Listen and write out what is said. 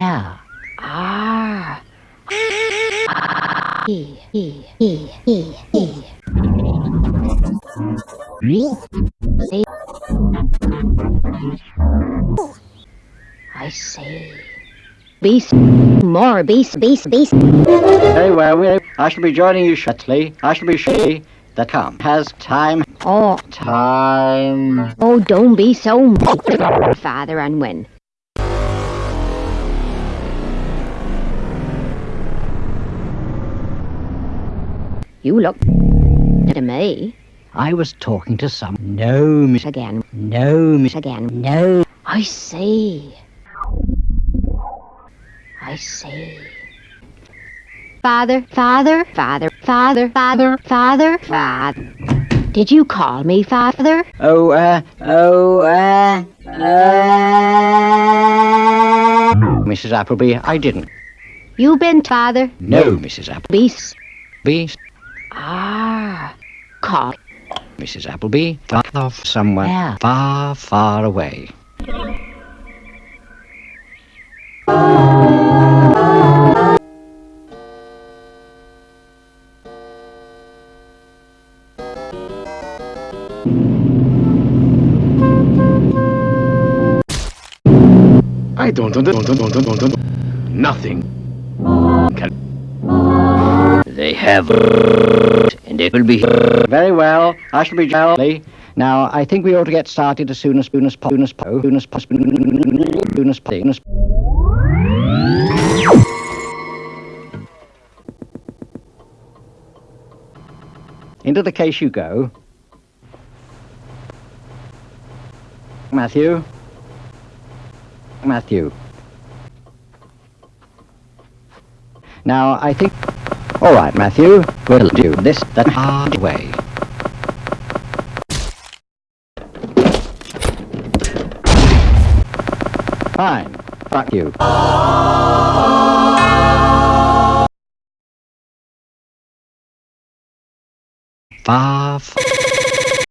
Yeah. Ah. E, E, E, E, E. I see. Beast. More beast, beast, beast. Very well. we- I shall be joining you shortly. I shall be shortly. The come has time. Oh, Time. oh, don't be so father and when. You look to me I was talking to some. No, miss. again, No, miss. again. No. I see. I see. Father, father, father, father, father, father, father. Did you call me father? Oh, uh, oh, uh, uh. Mrs. Appleby, I didn't. You been father? No, Mrs. Appleby. Beast. Beast. Ah. Call. Mrs. Appleby, far off somewhere Yeah. far, far away. I don't under- don't don't don't don't don't nothing. Can They have, and it will be very well. I shall be jolly. Now, I think we ought to get started as soon as soon as soon as soon as soon as soon as Into the case you go. Matthew. Matthew. Now, I think. All right, Matthew. We'll do this the hard way. Fine. Fuck you. Far.